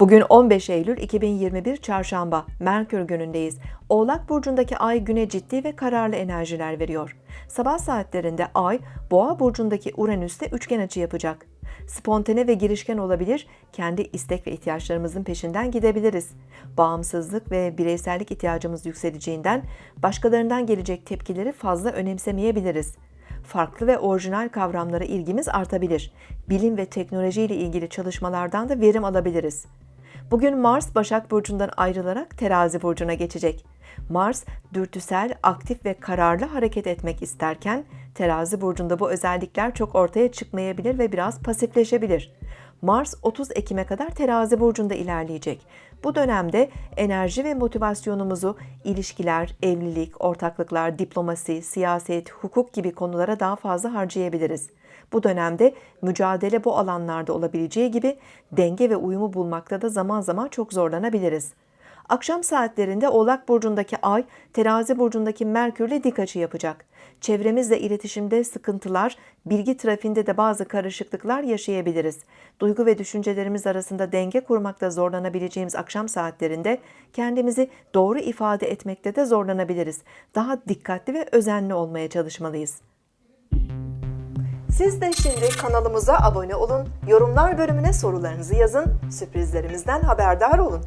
Bugün 15 Eylül 2021 Çarşamba, Merkür günündeyiz. Oğlak burcundaki ay güne ciddi ve kararlı enerjiler veriyor. Sabah saatlerinde ay, Boğa burcundaki Uranüs'te üçgen açı yapacak. Spontane ve girişken olabilir, kendi istek ve ihtiyaçlarımızın peşinden gidebiliriz. Bağımsızlık ve bireysellik ihtiyacımız yükseleceğinden başkalarından gelecek tepkileri fazla önemsemeyebiliriz farklı ve orijinal kavramlara ilgimiz artabilir. Bilim ve teknoloji ile ilgili çalışmalardan da verim alabiliriz. Bugün Mars Başak Burcu'ndan ayrılarak Terazi Burcu'na geçecek. Mars, dürtüsel, aktif ve kararlı hareket etmek isterken, Terazi Burcu'nda bu özellikler çok ortaya çıkmayabilir ve biraz pasifleşebilir. Mars 30 Ekim'e kadar Terazi burcunda ilerleyecek. Bu dönemde enerji ve motivasyonumuzu ilişkiler, evlilik, ortaklıklar, diplomasi, siyaset, hukuk gibi konulara daha fazla harcayabiliriz. Bu dönemde mücadele bu alanlarda olabileceği gibi denge ve uyumu bulmakta da zaman zaman çok zorlanabiliriz. Akşam saatlerinde Oğlak burcundaki Ay, Terazi burcundaki Merkürle dik açı yapacak. Çevremizle iletişimde sıkıntılar, bilgi trafiğinde de bazı karışıklıklar yaşayabiliriz. Duygu ve düşüncelerimiz arasında denge kurmakta zorlanabileceğimiz akşam saatlerinde kendimizi doğru ifade etmekte de zorlanabiliriz. Daha dikkatli ve özenli olmaya çalışmalıyız. Siz de şimdi kanalımıza abone olun, yorumlar bölümüne sorularınızı yazın, sürprizlerimizden haberdar olun.